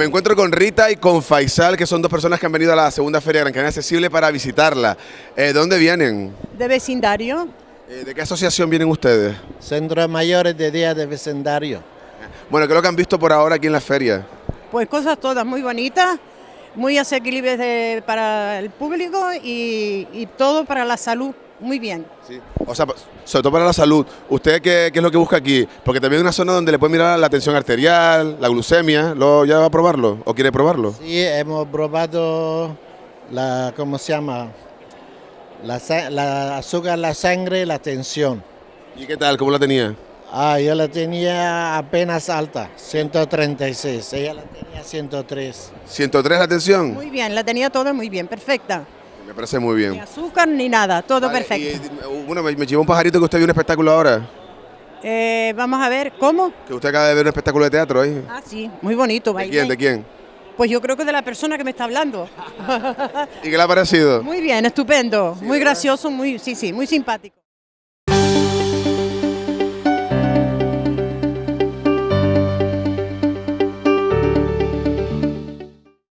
Me encuentro con Rita y con Faisal, que son dos personas que han venido a la segunda Feria Gran Canaria Accesible para visitarla. Eh, ¿De dónde vienen? de vecindario. Eh, ¿De qué asociación vienen ustedes? Centros mayores de día de vecindario. Bueno, ¿qué es lo que han visto por ahora aquí en la feria? Pues cosas todas muy bonitas, muy asequibles de- para el público y, y todo para la salud. Muy bien. O sea, sobre todo para la salud. ¿Usted qué, qué es lo que busca aquí? Porque también es una zona donde le puede mirar la tensión arterial, la glucemia. ¿Lo, ¿Ya va a probarlo? ¿O quiere probarlo? Sí, hemos probado la, ¿cómo se llama? La, la azúcar, la sangre, la tensión. ¿Y qué tal? ¿Cómo la tenía? Ah, yo la tenía apenas alta, 136. Ella la tenía 103. ¿103 la tensión? Muy bien, la tenía toda muy bien, perfecta. Me parece muy Ni bien. azúcar ni nada, todo Vale, perfecto. y, eh, bueno, me, me llevó un pajarito que usted vio un espectáculo ahora. Eh, vamos a ver, ¿cómo? Que usted acaba de ver un espectáculo de teatro ahí. Ah, sí, muy bonito. ¿De quién? ¿De quién? Pues yo creo que de la persona que me está hablando. ¿Y qué le ha parecido? Muy bien, estupendo, muy gracioso, muy, sí, sí, muy simpático.